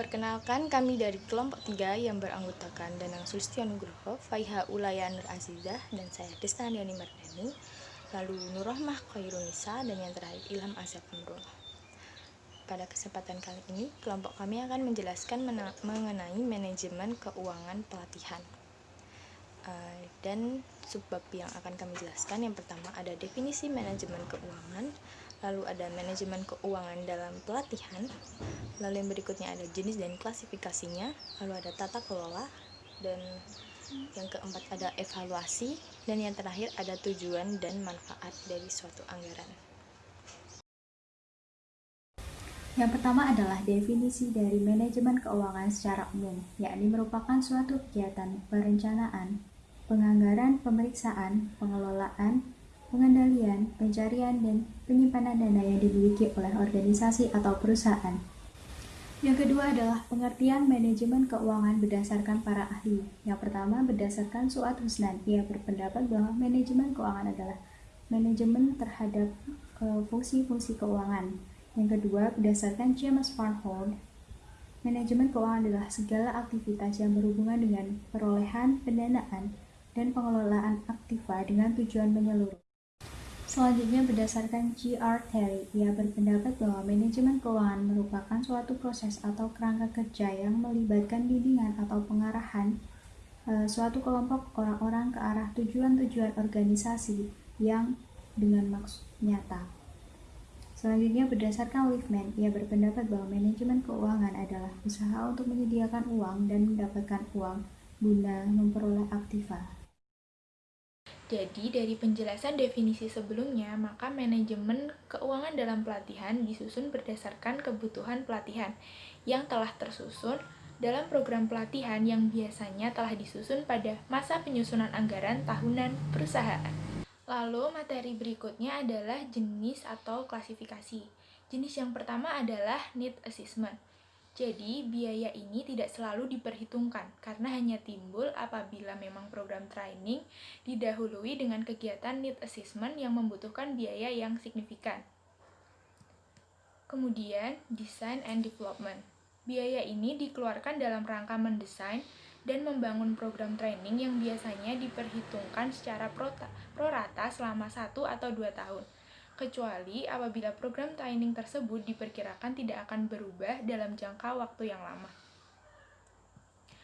Perkenalkan kami dari kelompok 3 yang beranggotakan Danang Sulistion Nugroho, Faiha Ulaya Nur Azizah, dan saya Desta Diani Mardani, lalu Nurrohmah Khairunisa, dan yang terakhir Ilham Azab Nurul. Pada kesempatan kali ini, kelompok kami akan menjelaskan mengenai manajemen keuangan pelatihan. Uh, dan subbab yang akan kami jelaskan yang pertama ada definisi manajemen keuangan, lalu ada manajemen keuangan dalam pelatihan, lalu yang berikutnya ada jenis dan klasifikasinya, lalu ada tata kelola, dan yang keempat ada evaluasi, dan yang terakhir ada tujuan dan manfaat dari suatu anggaran. Yang pertama adalah definisi dari manajemen keuangan secara umum, yakni merupakan suatu kegiatan perencanaan, penganggaran, pemeriksaan, pengelolaan, pengendalian, pencarian, dan penyimpanan dana yang dimiliki oleh organisasi atau perusahaan. Yang kedua adalah pengertian manajemen keuangan berdasarkan para ahli. Yang pertama berdasarkan Suat Husnan, ia berpendapat bahwa manajemen keuangan adalah manajemen terhadap eh, fungsi-fungsi uh, keuangan. Yang kedua berdasarkan James Farnhold, manajemen keuangan adalah segala aktivitas yang berhubungan dengan perolehan, pendanaan, dan pengelolaan aktiva dengan tujuan menyeluruh. Selanjutnya berdasarkan G.R. Terry, ia berpendapat bahwa manajemen keuangan merupakan suatu proses atau kerangka kerja yang melibatkan bimbingan atau pengarahan e, suatu kelompok orang-orang ke arah tujuan-tujuan organisasi yang dengan maksud nyata. Selanjutnya berdasarkan Liefman, ia berpendapat bahwa manajemen keuangan adalah usaha untuk menyediakan uang dan mendapatkan uang guna memperoleh aktiva. Jadi, dari penjelasan definisi sebelumnya, maka manajemen keuangan dalam pelatihan disusun berdasarkan kebutuhan pelatihan yang telah tersusun dalam program pelatihan yang biasanya telah disusun pada masa penyusunan anggaran tahunan perusahaan. Lalu, materi berikutnya adalah jenis atau klasifikasi. Jenis yang pertama adalah need assessment jadi, biaya ini tidak selalu diperhitungkan karena hanya timbul apabila memang program training didahului dengan kegiatan need assessment yang membutuhkan biaya yang signifikan. Kemudian, design and development. Biaya ini dikeluarkan dalam rangka mendesain dan membangun program training yang biasanya diperhitungkan secara prorata selama satu atau dua tahun kecuali apabila program training tersebut diperkirakan tidak akan berubah dalam jangka waktu yang lama.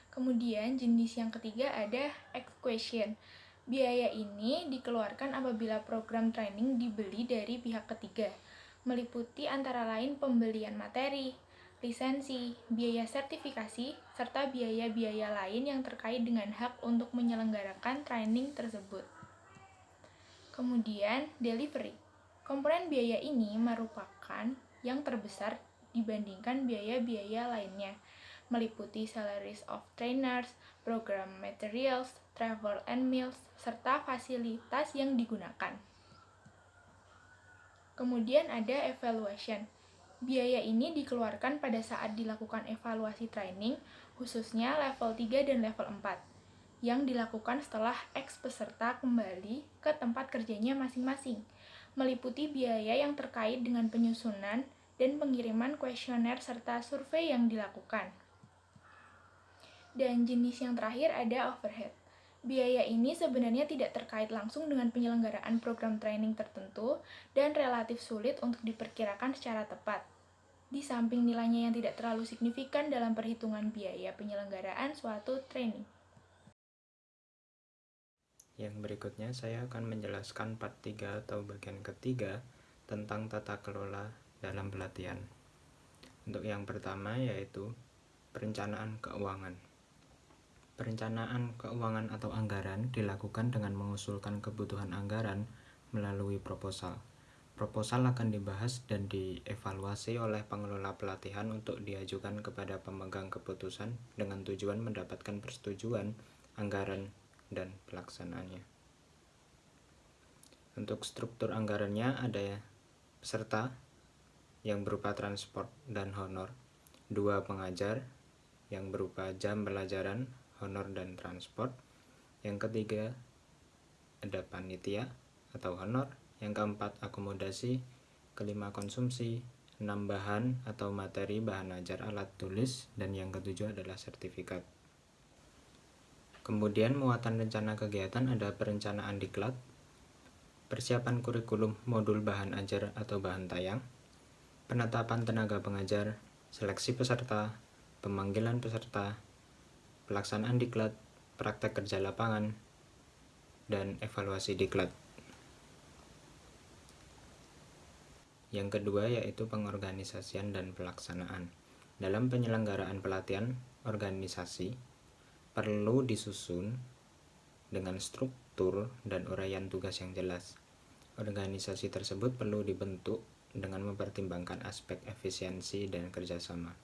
Kemudian jenis yang ketiga ada equation. Biaya ini dikeluarkan apabila program training dibeli dari pihak ketiga, meliputi antara lain pembelian materi, lisensi, biaya sertifikasi, serta biaya-biaya lain yang terkait dengan hak untuk menyelenggarakan training tersebut. Kemudian, delivery. Komponen biaya ini merupakan yang terbesar dibandingkan biaya-biaya lainnya, meliputi salaries of trainers, program materials, travel and meals, serta fasilitas yang digunakan. Kemudian ada evaluation. Biaya ini dikeluarkan pada saat dilakukan evaluasi training, khususnya level 3 dan level 4, yang dilakukan setelah ex peserta kembali ke tempat kerjanya masing-masing meliputi biaya yang terkait dengan penyusunan dan pengiriman kuesioner serta survei yang dilakukan. Dan jenis yang terakhir ada overhead. Biaya ini sebenarnya tidak terkait langsung dengan penyelenggaraan program training tertentu dan relatif sulit untuk diperkirakan secara tepat. Di samping nilainya yang tidak terlalu signifikan dalam perhitungan biaya penyelenggaraan suatu training. Yang berikutnya saya akan menjelaskan part 3 atau bagian ketiga tentang tata kelola dalam pelatihan. Untuk yang pertama yaitu perencanaan keuangan. Perencanaan keuangan atau anggaran dilakukan dengan mengusulkan kebutuhan anggaran melalui proposal. Proposal akan dibahas dan dievaluasi oleh pengelola pelatihan untuk diajukan kepada pemegang keputusan dengan tujuan mendapatkan persetujuan anggaran dan pelaksanaannya. Untuk struktur anggarannya ada peserta yang berupa transport dan honor, dua pengajar yang berupa jam pelajaran, honor dan transport, yang ketiga ada panitia atau honor, yang keempat akomodasi, kelima konsumsi, penambahan atau materi bahan ajar alat tulis, dan yang ketujuh adalah sertifikat. Kemudian muatan rencana kegiatan ada perencanaan diklat, persiapan kurikulum modul bahan ajar atau bahan tayang, penetapan tenaga pengajar, seleksi peserta, pemanggilan peserta, pelaksanaan diklat, praktek kerja lapangan, dan evaluasi diklat. Yang kedua yaitu pengorganisasian dan pelaksanaan. Dalam penyelenggaraan pelatihan organisasi, perlu disusun dengan struktur dan uraian tugas yang jelas. Organisasi tersebut perlu dibentuk dengan mempertimbangkan aspek efisiensi dan kerjasama.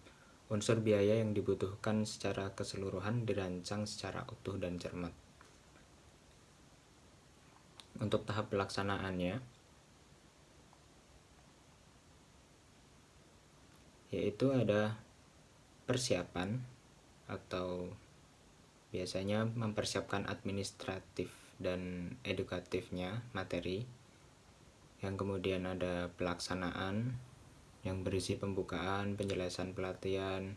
Unsur biaya yang dibutuhkan secara keseluruhan dirancang secara utuh dan cermat. Untuk tahap pelaksanaannya, yaitu ada persiapan atau biasanya mempersiapkan administratif dan edukatifnya materi. Yang kemudian ada pelaksanaan yang berisi pembukaan, penjelasan pelatihan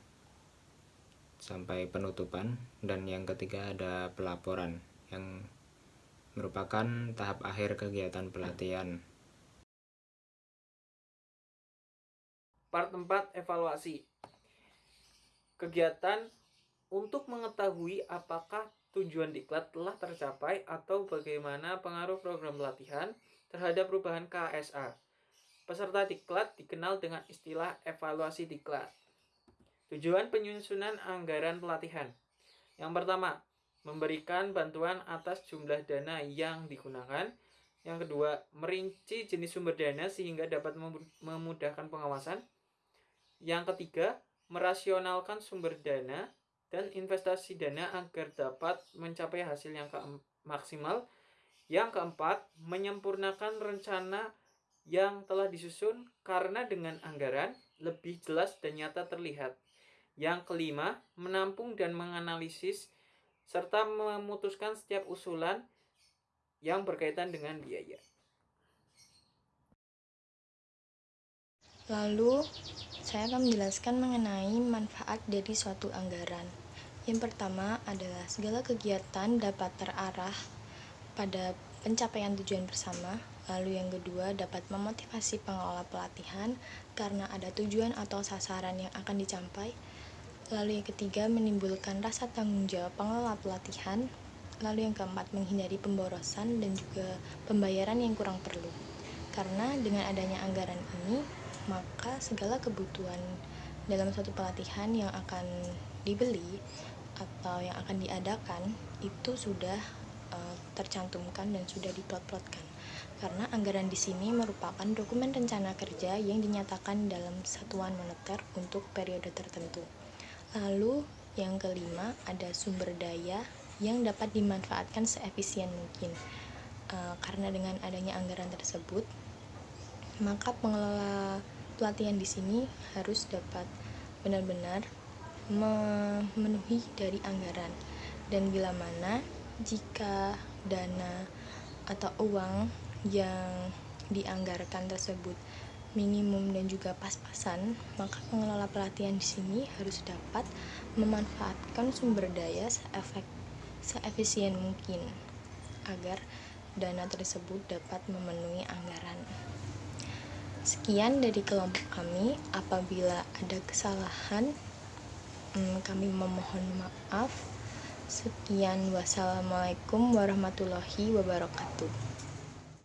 sampai penutupan. Dan yang ketiga ada pelaporan yang merupakan tahap akhir kegiatan pelatihan. Part 4 evaluasi. Kegiatan untuk mengetahui apakah tujuan diklat telah tercapai atau bagaimana pengaruh program pelatihan terhadap perubahan KSA. Peserta diklat dikenal dengan istilah evaluasi diklat. Tujuan penyusunan anggaran pelatihan. Yang pertama, memberikan bantuan atas jumlah dana yang digunakan. Yang kedua, merinci jenis sumber dana sehingga dapat memudahkan pengawasan. Yang ketiga, merasionalkan sumber dana dan investasi dana agar dapat mencapai hasil yang maksimal. Yang keempat, menyempurnakan rencana yang telah disusun karena dengan anggaran lebih jelas dan nyata terlihat. Yang kelima, menampung dan menganalisis serta memutuskan setiap usulan yang berkaitan dengan biaya. Lalu, saya akan menjelaskan mengenai manfaat dari suatu anggaran. Yang pertama adalah segala kegiatan dapat terarah pada pencapaian tujuan bersama. Lalu yang kedua dapat memotivasi pengelola pelatihan karena ada tujuan atau sasaran yang akan dicapai. Lalu yang ketiga menimbulkan rasa tanggung jawab pengelola pelatihan. Lalu yang keempat menghindari pemborosan dan juga pembayaran yang kurang perlu. Karena dengan adanya anggaran ini maka segala kebutuhan dalam suatu pelatihan yang akan dibeli atau yang akan diadakan itu sudah uh, tercantumkan dan sudah diplot-plotkan karena anggaran di sini merupakan dokumen rencana kerja yang dinyatakan dalam satuan moneter untuk periode tertentu. Lalu yang kelima ada sumber daya yang dapat dimanfaatkan seefisien mungkin. Uh, karena dengan adanya anggaran tersebut, maka pengelola pelatihan di sini harus dapat benar-benar memenuhi dari anggaran dan bila mana jika dana atau uang yang dianggarkan tersebut minimum dan juga pas-pasan, maka pengelola pelatihan di sini harus dapat memanfaatkan sumber daya seefek seefisien mungkin agar dana tersebut dapat memenuhi anggaran. Sekian dari kelompok kami. Apabila ada kesalahan, hmm, kami memohon maaf. Sekian, wassalamualaikum warahmatullahi wabarakatuh.